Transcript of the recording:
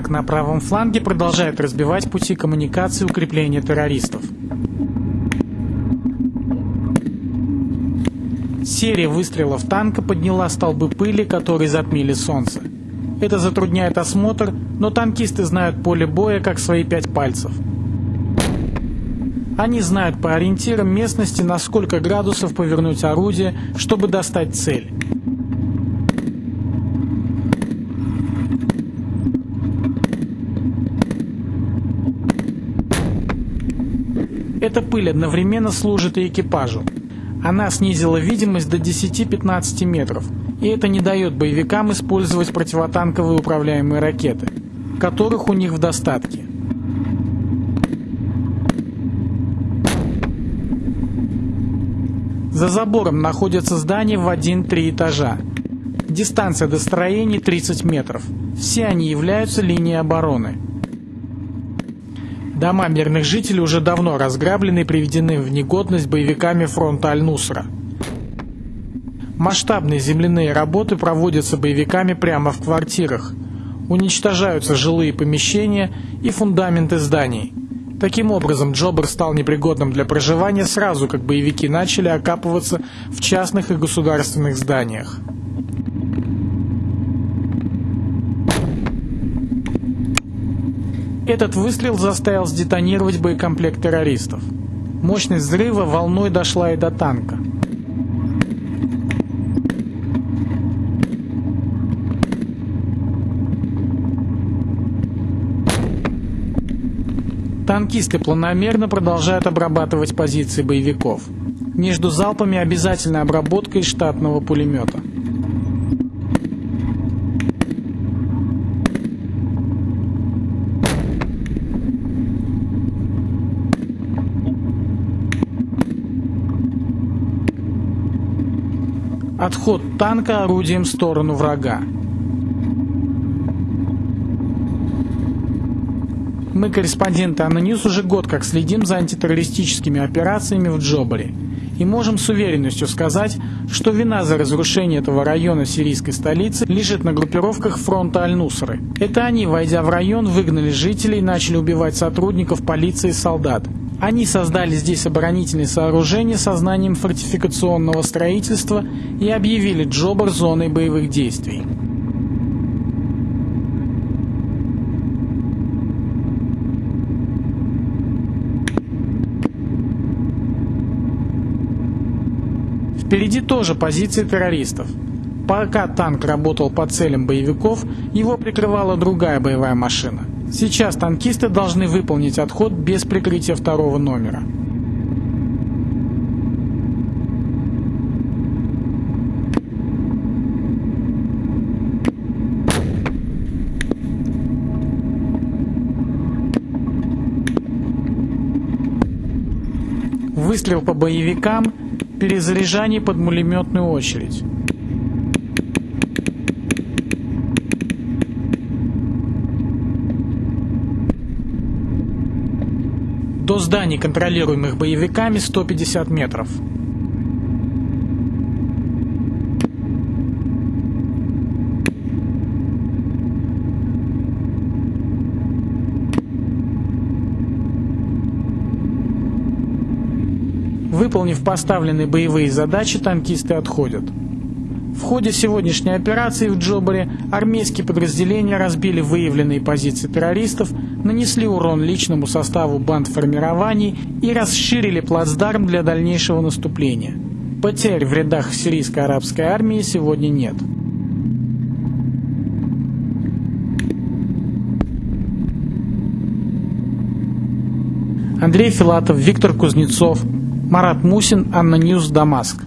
Танк на правом фланге продолжает разбивать пути коммуникации укрепления террористов. Серия выстрелов танка подняла столбы пыли, которые затмили солнце. Это затрудняет осмотр, но танкисты знают поле боя как свои пять пальцев. Они знают по ориентирам местности, на сколько градусов повернуть орудие, чтобы достать цель. Эта пыль одновременно служит и экипажу. Она снизила видимость до 10-15 метров, и это не дает боевикам использовать противотанковые управляемые ракеты, которых у них в достатке. За забором находятся здания в 1-3 этажа. Дистанция до строений 30 метров. Все они являются линией обороны. Дома мирных жителей уже давно разграблены и приведены в негодность боевиками фронта Аль-Нусра. Масштабные земляные работы проводятся боевиками прямо в квартирах. Уничтожаются жилые помещения и фундаменты зданий. Таким образом, Джобер стал непригодным для проживания сразу, как боевики начали окапываться в частных и государственных зданиях. Этот выстрел заставил сдетонировать боекомплект террористов. Мощность взрыва волной дошла и до танка. Танкисты планомерно продолжают обрабатывать позиции боевиков. Между залпами обязательная обработка из штатного пулемета. Отход танка орудием в сторону врага. Мы, корреспонденты Аноньюз, уже год как следим за антитеррористическими операциями в Джобаре и можем с уверенностью сказать, что вина за разрушение этого района сирийской столицы лежит на группировках фронта Аль-Нусры. Это они, войдя в район, выгнали жителей и начали убивать сотрудников полиции и солдат. Они создали здесь оборонительные сооружения со знанием фортификационного строительства и объявили Джобар зоной боевых действий. Впереди тоже позиции террористов. Пока танк работал по целям боевиков, его прикрывала другая боевая машина. Сейчас танкисты должны выполнить отход без прикрытия второго номера. Выстрел по боевикам, перезаряжание под пулеметную очередь. До зданий, контролируемых боевиками, 150 метров. Выполнив поставленные боевые задачи, танкисты отходят. В ходе сегодняшней операции в Джобаре армейские подразделения разбили выявленные позиции террористов, нанесли урон личному составу банд формирований и расширили плацдарм для дальнейшего наступления. Потерь в рядах сирийской арабской армии сегодня нет. Андрей Филатов, Виктор Кузнецов, Марат Мусин, ANNA News, Дамаск.